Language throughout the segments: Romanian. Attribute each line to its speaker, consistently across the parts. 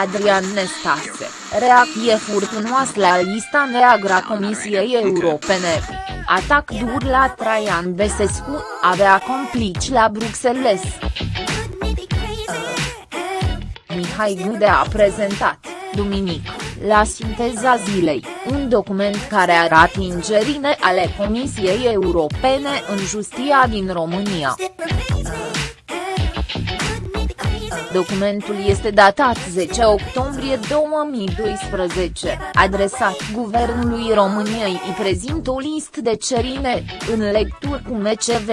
Speaker 1: Adrian Nestase, reacție furtunoasă la lista neagră a Comisiei Europene. Atac dur la Traian Besescu, avea complici la Bruxelles. Mihai Gude a prezentat, duminică, la sinteza zilei, un document care arată ingerine ale Comisiei Europene în justia din România. Documentul este datat 10 octombrie 2012, adresat Guvernului României îi prezintă o listă de cerine, în lectură cu MCV.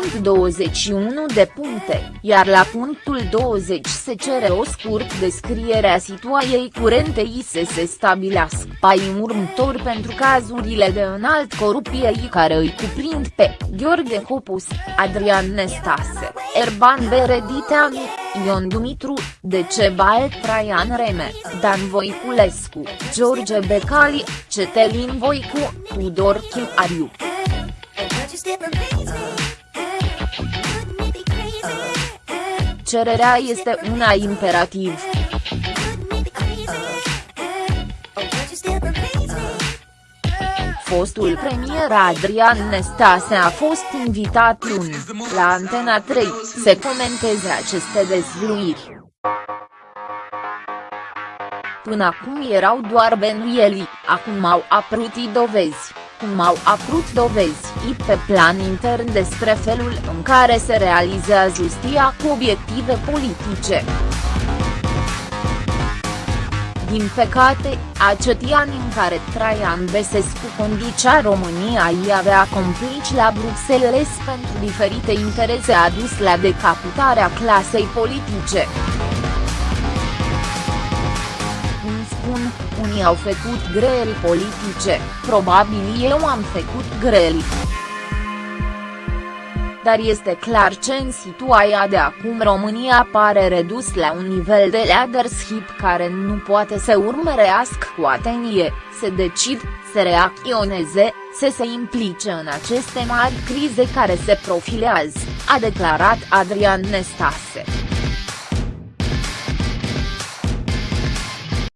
Speaker 1: Sunt 21 de puncte, iar la punctul 20 se cere o scurt descriere a situației curente i să se stabilească pai următor pentru cazurile de înalt corupție care îi cuprind pe Gheorghe Copus, Adrian Nestase, Erban Berediteanu, Ion Dumitru, Decebal Traian Reme, Dan Voiculescu, George Becali, Cetelin Voicu, Tudor Chiariu. Cererea este una imperativ. Fostul premier Adrian Nestase a fost invitat luni, la Antena 3, să comenteze aceste dezvluiri. Până acum erau doar benuieli, acum au apărut dovezi cum au apărut dovezi pe plan intern despre felul în care se realizează justia cu obiective politice. Din păcate, acetii ani în care Traian Besescu conducea România i avea complici la Bruxelles pentru diferite interese a dus la decapitarea clasei politice. Unii au făcut greli politice, probabil eu am făcut greli. Dar este clar că în situația de acum România pare redus la un nivel de leadership care nu poate să urmărească cu atenție, să decid, să reacționeze, să se implice în aceste mari crize care se profilează, a declarat Adrian Nestase.